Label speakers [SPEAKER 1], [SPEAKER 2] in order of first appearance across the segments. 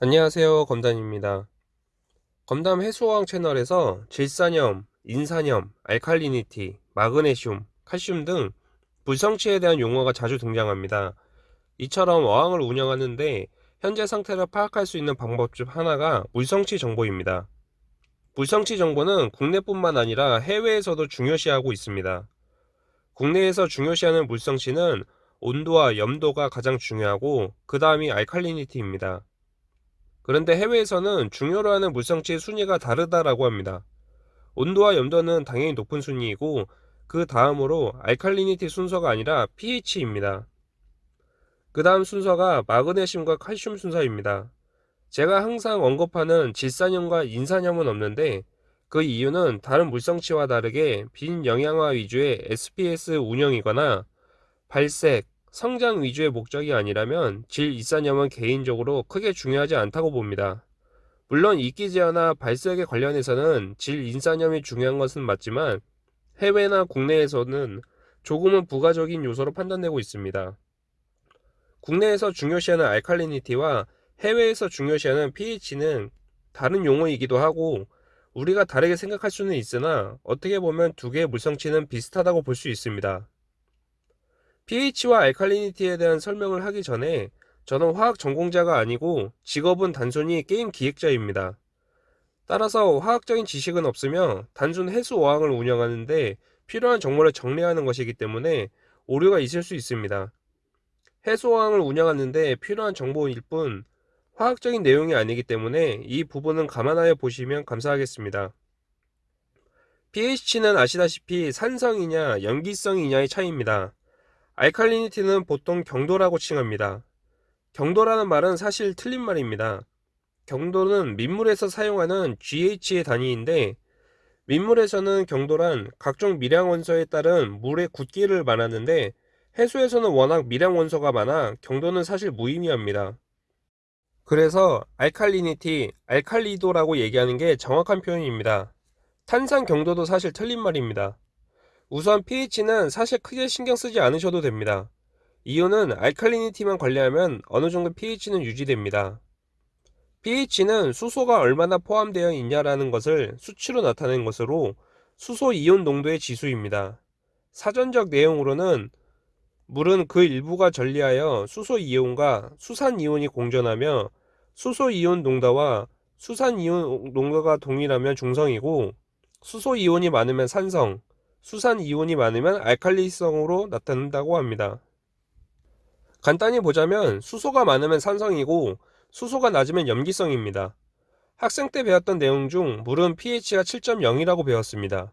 [SPEAKER 1] 안녕하세요 검단입니다. 검담 해수어항 채널에서 질산염, 인산염, 알칼리니티, 마그네슘, 칼슘 등 불성치에 대한 용어가 자주 등장합니다. 이처럼 어항을 운영하는데 현재 상태를 파악할 수 있는 방법 중 하나가 물성치 정보입니다. 물성치 정보는 국내뿐만 아니라 해외에서도 중요시하고 있습니다. 국내에서 중요시하는 물성치는 온도와 염도가 가장 중요하고 그 다음이 알칼리니티입니다 그런데 해외에서는 중요로 하는 물성치의 순위가 다르다라고 합니다. 온도와 염도는 당연히 높은 순위이고 그 다음으로 알칼리니티 순서가 아니라 pH입니다. 그 다음 순서가 마그네슘과 칼슘 순서입니다. 제가 항상 언급하는 질산염과 인산염은 없는데 그 이유는 다른 물성치와 다르게 빈 영양화 위주의 SPS 운영이거나 발색, 성장 위주의 목적이 아니라면 질 이산염은 개인적으로 크게 중요하지 않다고 봅니다. 물론 이끼 제어나 발색에 관련해서는 질 인산염이 중요한 것은 맞지만 해외나 국내에서는 조금은 부가적인 요소로 판단되고 있습니다. 국내에서 중요시하는 알칼리니티와 해외에서 중요시하는 pH는 다른 용어이기도 하고 우리가 다르게 생각할 수는 있으나 어떻게 보면 두 개의 물성치는 비슷하다고 볼 수 있습니다. pH와 알칼리니티에 대한 설명을 하기 전에 저는 화학 전공자가 아니고 직업은 단순히 게임 기획자입니다. 따라서 화학적인 지식은 없으며 단순 해수 어항을 운영하는데 필요한 정보를 정리하는 것이기 때문에 오류가 있을 수 있습니다. 해수 어항을 운영하는데 필요한 정보일 뿐 화학적인 내용이 아니기 때문에 이 부분은 감안하여 보시면 감사하겠습니다. pH는 아시다시피 산성이냐 염기성이냐의 차이입니다. 알칼리니티는 보통 경도라고 칭합니다. 경도라는 말은 사실 틀린 말입니다. 경도는 민물에서 사용하는 GH의 단위인데 민물에서는 경도란 각종 미량 원소에 따른 물의 굳기를 말하는데 해수에서는 워낙 미량 원소가 많아 경도는 사실 무의미합니다. 그래서 알칼리니티, 알칼리도라고 얘기하는 게 정확한 표현입니다. 탄산 경도도 사실 틀린 말입니다. 우선 pH는 사실 크게 신경 쓰지 않으셔도 됩니다. 이유는 알칼리니티만 관리하면 어느 정도 pH는 유지됩니다. pH는 수소가 얼마나 포함되어 있냐라는 것을 수치로 나타낸 것으로 수소 이온 농도의 지수입니다. 사전적 내용으로는 물은 그 일부가 전리하여 수소 이온과 수산 이온이 공존하며 수소 이온 농도와 수산 이온 농도가 동일하면 중성이고 수소 이온이 많으면 산성, 수산 이온이 많으면 알칼리성으로 나타난다고 합니다. 간단히 보자면 수소가 많으면 산성이고 수소가 낮으면 염기성입니다. 학생 때 배웠던 내용 중 물은 pH가 7.0이라고 배웠습니다.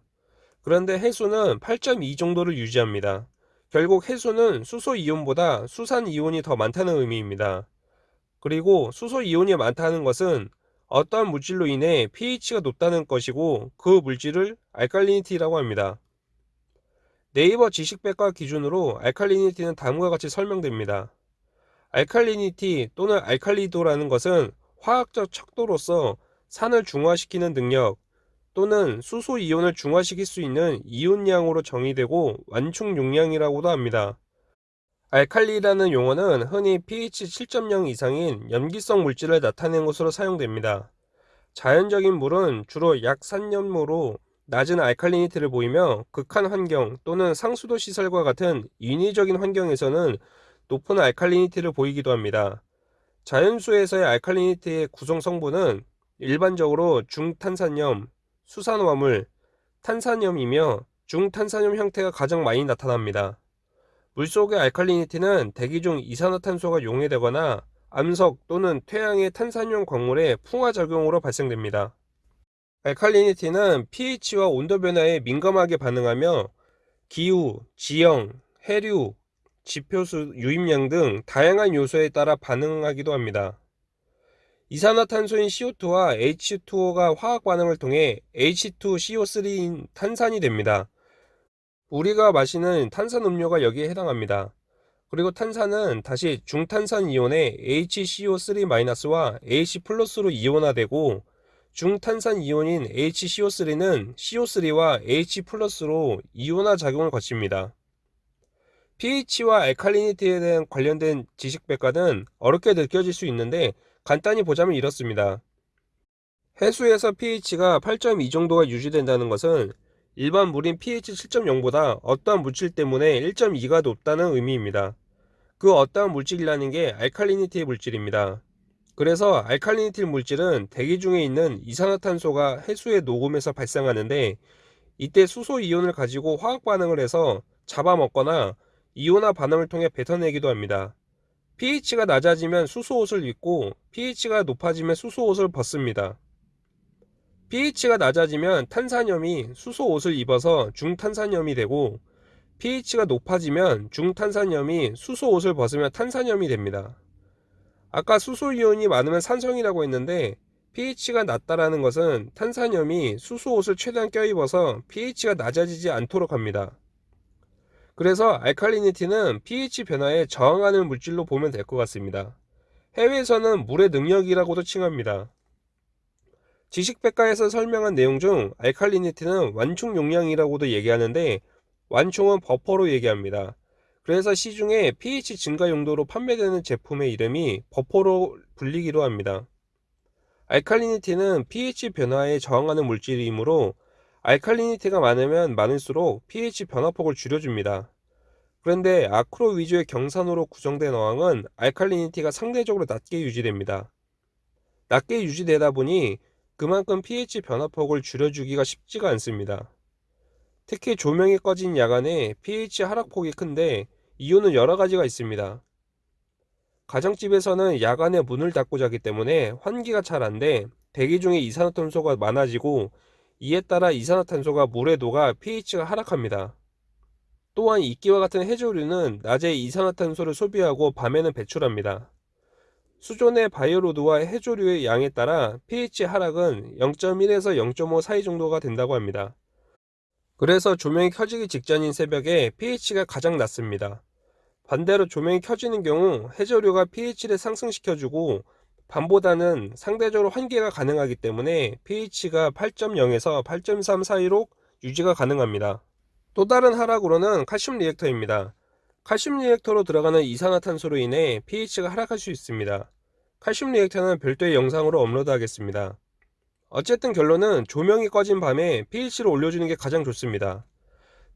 [SPEAKER 1] 그런데 해수는 8.2 정도를 유지합니다. 결국 해수는 수소 이온보다 수산 이온이 더 많다는 의미입니다. 그리고 수소 이온이 많다는 것은 어떠한 물질로 인해 pH가 높다는 것이고 그 물질을 알칼리니티라고 합니다. 네이버 지식백과 기준으로 알칼리니티는 다음과 같이 설명됩니다. 알칼리니티 또는 알칼리도라는 것은 화학적 척도로서 산을 중화시키는 능력 또는 수소 이온을 중화시킬 수 있는 이온량으로 정의되고 완충 용량이라고도 합니다. 알칼리라는 용어는 흔히 pH 7.0 이상인 염기성 물질을 나타내는 것으로 사용됩니다. 자연적인 물은 주로 약 산염으로 낮은 알칼리니티를 보이며 극한 환경 또는 상수도 시설과 같은 인위적인 환경에서는 높은 알칼리니티를 보이기도 합니다. 자연수에서의 알칼리니티의 구성 성분은 일반적으로 중탄산염, 수산화물, 탄산염이며 중탄산염 형태가 가장 많이 나타납니다. 물속의 알칼리니티는 대기 중 이산화탄소가 용해되거나 암석 또는 퇴양의 탄산염 광물의 풍화작용으로 발생됩니다. 알칼리니티는 pH와 온도 변화에 민감하게 반응하며 기후, 지형, 해류, 지표수, 유입량 등 다양한 요소에 따라 반응하기도 합니다. 이산화탄소인 CO2와 H2O가 화학 반응을 통해 H2CO3인 탄산이 됩니다. 우리가 마시는 탄산 음료가 여기에 해당합니다. 그리고 탄산은 다시 중탄산 이온의 HCO3-와 H+로 이온화되고 중탄산 이온인 HCO3는 CO3와 H+로 이온화 작용을 거칩니다. pH와 알칼리니티에 대한 관련된 지식 백과는 어렵게 느껴질 수 있는데 간단히 보자면 이렇습니다. 해수에서 pH가 8.2 정도가 유지된다는 것은 일반 물인 pH 7.0보다 어떠한 물질 때문에 1.2가 높다는 의미입니다. 그 어떠한 물질이라는 게 알칼리니티 물질입니다. 그래서 알칼리니티 물질은 대기 중에 있는 이산화탄소가 해수에 녹으면서 발생하는데 이때 수소 이온을 가지고 화학 반응을 해서 잡아먹거나 이온화 반응을 통해 뱉어내기도 합니다. pH가 낮아지면 수소 옷을 입고 pH가 높아지면 수소 옷을 벗습니다. pH가 낮아지면 탄산염이 수소 옷을 입어서 중탄산염이 되고 pH가 높아지면 중탄산염이 수소 옷을 벗으면 탄산염이 됩니다. 아까 수소이온이 많으면 산성이라고 했는데 pH가 낮다라는 것은 탄산염이 수소옷을 최대한 껴입어서 pH가 낮아지지 않도록 합니다. 그래서 알칼리니티는 pH 변화에 저항하는 물질로 보면 될 것 같습니다. 해외에서는 물의 능력이라고도 칭합니다. 지식백과에서 설명한 내용 중 알칼리니티는 완충 용량이라고도 얘기하는데 완충은 버퍼로 얘기합니다. 그래서 시중에 pH 증가 용도로 판매되는 제품의 이름이 버퍼로 불리기도 합니다. 알칼리니티는 pH 변화에 저항하는 물질이므로 알칼리니티가 많으면 많을수록 pH 변화폭을 줄여줍니다. 그런데 아크로 위주의 경산으로 구성된 어항은 알칼리니티가 상대적으로 낮게 유지됩니다. 낮게 유지되다 보니 그만큼 pH 변화폭을 줄여주기가 쉽지가 않습니다. 특히 조명이 꺼진 야간에 pH 하락폭이 큰데 이유는 여러 가지가 있습니다. 가정집에서는 야간에 문을 닫고 자기 때문에 환기가 잘 안돼 대기 중에 이산화탄소가 많아지고 이에 따라 이산화탄소가 물에 녹아 pH가 하락합니다. 또한 이끼와 같은 해조류는 낮에 이산화탄소를 소비하고 밤에는 배출합니다. 수존의 바이오로드와 해조류의 양에 따라 pH 하락은 0.1에서 0.5 사이 정도가 된다고 합니다. 그래서 조명이 켜지기 직전인 새벽에 pH가 가장 낮습니다. 반대로 조명이 켜지는 경우 해조류가 pH를 상승시켜주고 밤보다는 상대적으로 환기가 가능하기 때문에 pH가 8.0에서 8.3 사이로 유지가 가능합니다. 또 다른 하락으로는 칼슘 reactor입니다. 칼슘 reactor로 들어가는 이산화탄소로 인해 pH가 하락할 수 있습니다. 칼슘 reactor는 별도의 영상으로 업로드 하겠습니다. 어쨌든 결론은 조명이 꺼진 밤에 pH를 올려주는 게 가장 좋습니다.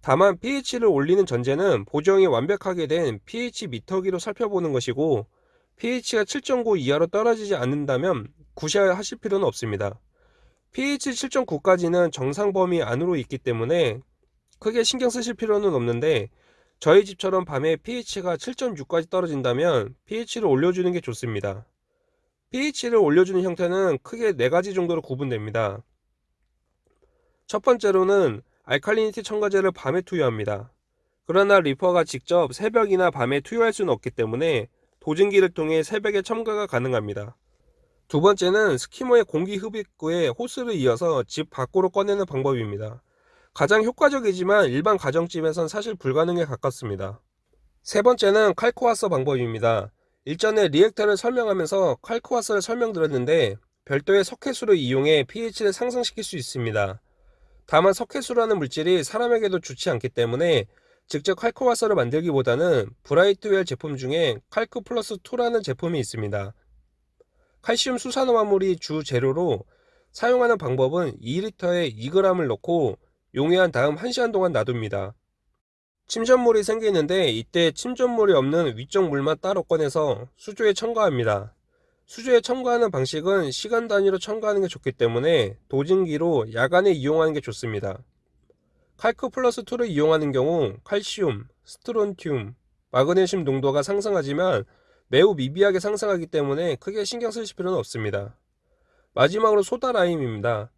[SPEAKER 1] 다만 pH를 올리는 전제는 보정이 완벽하게 된 pH 미터기로 살펴보는 것이고 pH가 7.9 이하로 떨어지지 않는다면 굳이 하실 필요는 없습니다. pH 7.9까지는 정상 범위 안으로 있기 때문에 크게 신경 쓰실 필요는 없는데 저희 집처럼 밤에 pH가 7.6까지 떨어진다면 pH를 올려주는 게 좋습니다. pH를 올려주는 형태는 크게 4가지 정도로 구분됩니다. 첫 번째로는 알칼리니티 첨가제를 밤에 투여합니다. 그러나 리퍼가 직접 새벽이나 밤에 투여할 수는 없기 때문에 도증기를 통해 새벽에 첨가가 가능합니다. 두 번째는 skimmer의 공기 흡입구에 호스를 이어서 집 밖으로 꺼내는 방법입니다. 가장 효과적이지만 일반 가정집에선 사실 불가능에 가깝습니다. 세 번째는 Kalkwasser 방법입니다. 일전에 reactor를 설명하면서 칼코와서를 설명드렸는데 별도의 석회수를 이용해 pH를 상승시킬 수 있습니다. 다만 석회수라는 물질이 사람에게도 좋지 않기 때문에 직접 칼코와서를 만들기보다는 브라이트웰 제품 중에 칼크 플러스 2라는 제품이 있습니다. 칼슘 수산화물이 주 재료로 사용하는 방법은 2리터에 2g을 넣고 용해한 다음 1시간 동안 놔둡니다. 침전물이 생기는데 이때 침전물이 없는 위쪽 물만 따로 꺼내서 수조에 첨가합니다. 수조에 첨가하는 방식은 시간 단위로 첨가하는 게 좋기 때문에 도진기로 야간에 이용하는 게 좋습니다. 칼크 플러스 2를 이용하는 경우 칼슘, 스트론튬, 마그네슘 농도가 상승하지만 매우 미비하게 상승하기 때문에 크게 신경 쓰실 필요는 없습니다. 마지막으로 소다라임입니다.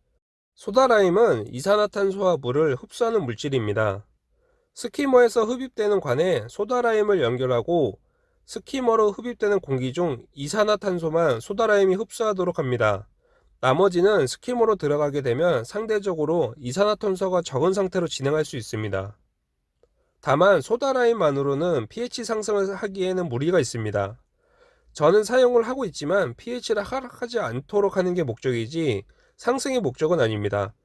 [SPEAKER 1] 소다라임은 이산화탄소와 물을 흡수하는 물질입니다. 스키머에서 흡입되는 관에 소다라임을 연결하고 스키머로 흡입되는 공기 중 이산화탄소만 소다라임이 흡수하도록 합니다. 나머지는 스키머로 들어가게 되면 상대적으로 이산화탄소가 적은 상태로 진행할 수 있습니다. 다만 소다라임만으로는 pH 상승을 하기에는 무리가 있습니다. 저는 사용을 하고 있지만 pH를 하락하지 않도록 하는 게 목적이지 상승의 목적은 아닙니다.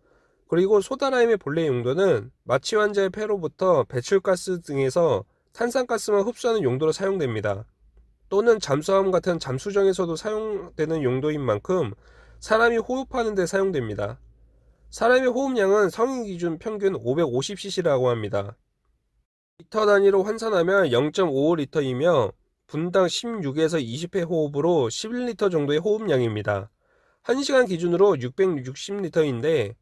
[SPEAKER 1] 그리고 소다라임의 본래 용도는 마취 환자의 폐로부터 배출가스 등에서 탄산가스만 흡수하는 용도로 사용됩니다. 또는 잠수함 같은 잠수정에서도 사용되는 용도인 만큼 사람이 호흡하는 데 사용됩니다. 사람의 호흡량은 성인 기준 평균 550cc라고 합니다. 리터 단위로 환산하면 0.55리터이며 분당 16에서 20회 호흡으로 11리터 정도의 호흡량입니다. 1시간 기준으로 660리터인데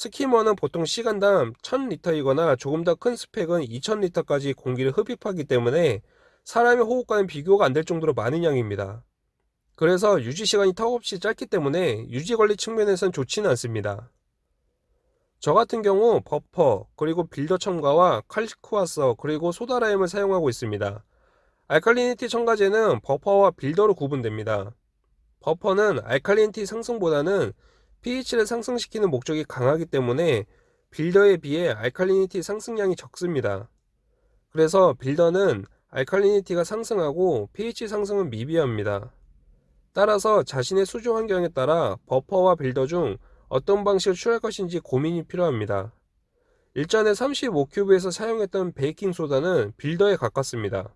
[SPEAKER 1] 스키머는 보통 시간당 1000리터이거나 조금 더 큰 스펙은 2000리터까지 공기를 흡입하기 때문에 사람의 호흡과는 비교가 안 될 정도로 많은 양입니다. 그래서 유지 시간이 턱없이 짧기 때문에 유지 관리 측면에선 좋지는 않습니다. 저 같은 경우 버퍼, 그리고 빌더 첨가와 칼리쿠아서, 그리고 소다라임을 사용하고 있습니다. 알칼리니티 첨가제는 버퍼와 빌더로 구분됩니다. 버퍼는 알칼리니티 상승보다는 pH를 상승시키는 목적이 강하기 때문에 빌더에 비해 알칼리니티 상승량이 적습니다. 그래서 빌더는 알칼리니티가 상승하고 pH 상승은 미비합니다. 따라서 자신의 수조 환경에 따라 버퍼와 빌더 중 어떤 방식을 취할 것인지 고민이 필요합니다. 일전에 35큐브에서 사용했던 베이킹소다는 builder에 가깝습니다.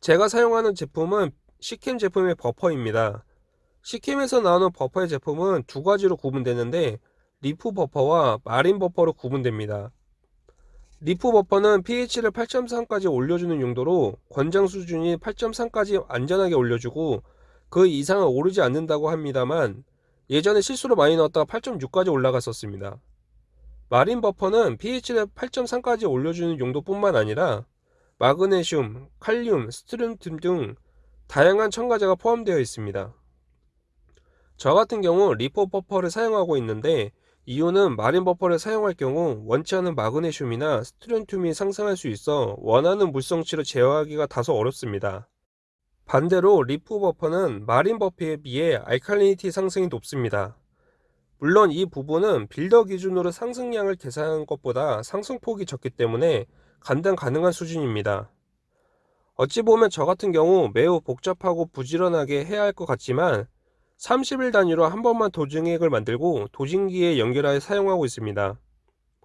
[SPEAKER 1] 제가 사용하는 제품은 시캠 제품의 buffer입니다. 시캠에서 나오는 buffer의 제품은 두 가지로 구분되는데 reef buffer와 marine buffer로 구분됩니다. reef buffer는 pH를 8.3까지 올려주는 용도로 권장 수준이 8.3까지 안전하게 올려주고 그 이상은 오르지 않는다고 합니다만 예전에 실수로 많이 넣었다가 8.6까지 올라갔었습니다. marine buffer는 pH를 8.3까지 올려주는 용도뿐만 아니라 마그네슘, 칼륨, 스트론튬 등 다양한 첨가제가 포함되어 있습니다. 저 같은 경우 reef buffer를 사용하고 있는데 이유는 Marine Buffer를 사용할 경우 원치 않은 마그네슘이나 스트론튬이 상승할 수 있어 원하는 물성치를 제어하기가 다소 어렵습니다. 반대로 Reef Buffer는 Marine Buffer에 비해 alkalinity 상승이 높습니다. 물론 이 부분은 Builder 기준으로 상승량을 계산한 것보다 상승폭이 적기 때문에 감당 가능한 수준입니다. 어찌 보면 저 같은 경우 매우 복잡하고 부지런하게 해야 할 것 같지만 30일 단위로 한 번만 도징액을 만들고 도징기에 연결하여 사용하고 있습니다.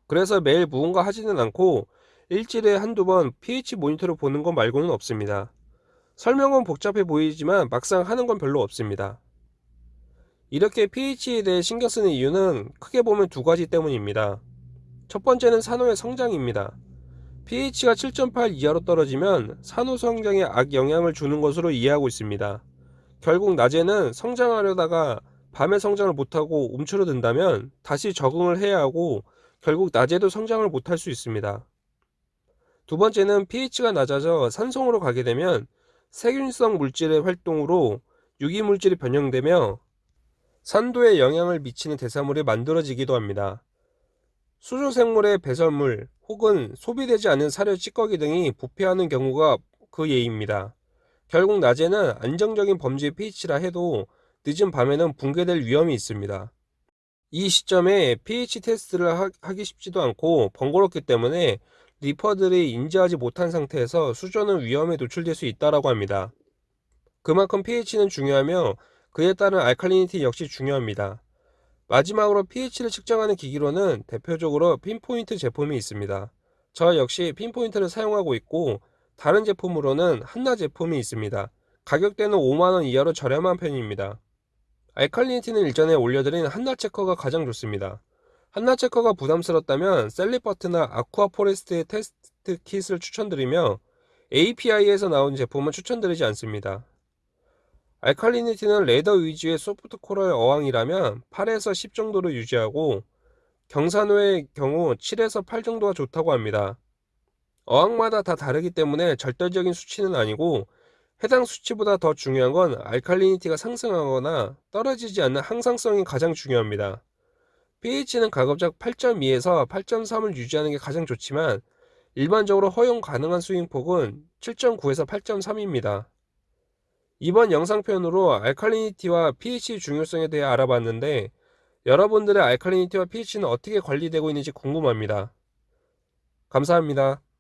[SPEAKER 1] 그래서 매일 무언가 하지는 않고 일주일에 한두 번 pH 모니터를 보는 것 말고는 없습니다. 설명은 복잡해 보이지만 막상 하는 건 별로 없습니다. 이렇게 pH에 대해 신경 쓰는 이유는 크게 보면 두 가지 때문입니다. 첫 번째는 산호의 성장입니다. pH가 7.8 이하로 떨어지면 산호 성장에 악영향을 주는 것으로 이해하고 있습니다. 결국 낮에는 성장하려다가 밤에 성장을 못하고 움츠러든다면 다시 적응을 해야 하고 결국 낮에도 성장을 못할 수 있습니다. 두 번째는 pH가 낮아져 산성으로 가게 되면 세균성 물질의 활동으로 유기물질이 변형되며 산도에 영향을 미치는 대사물이 만들어지기도 합니다. 수조생물의 배설물 혹은 소비되지 않은 사료 찌꺼기 등이 부패하는 경우가 그 예입니다. 결국 낮에는 안정적인 범주의 pH라 해도 늦은 밤에는 붕괴될 위험이 있습니다. 이 시점에 pH 테스트를 하기 쉽지도 않고 번거롭기 때문에 리퍼들이 인지하지 못한 상태에서 수조는 위험에 노출될 수 있다고 합니다. 그만큼 pH는 중요하며 그에 따른 알칼리니티 역시 중요합니다. 마지막으로 pH를 측정하는 기기로는 대표적으로 핀포인트 제품이 있습니다. 저 역시 Pinpoint를 사용하고 있고 다른 제품으로는 Hanna 제품이 있습니다. 가격대는 5만원 이하로 저렴한 편입니다. 알칼리니티는 일전에 올려드린 Hanna Checker가 가장 좋습니다. Hanna Checker가 부담스럽다면 Salifert나 Aquaforest의 test kit을 추천드리며 API에서 나온 제품은 추천드리지 않습니다. 알칼리니티는 레더 위주의 soft coral 어항이라면 8에서 10 정도로 유지하고 경산호의 경우 7에서 8 정도가 좋다고 합니다. 어항마다 다 다르기 때문에 절대적인 수치는 아니고 해당 수치보다 더 중요한 건 알칼리니티가 상승하거나 떨어지지 않는 항상성이 가장 중요합니다. pH는 가급적 8.2에서 8.3을 유지하는 게 가장 좋지만 일반적으로 허용 가능한 스윙폭은 7.9에서 8.3입니다. 이번 영상 편으로 알칼리니티와 pH 중요성에 대해 알아봤는데 여러분들의 알칼리니티와 pH는 어떻게 관리되고 있는지 궁금합니다. 감사합니다.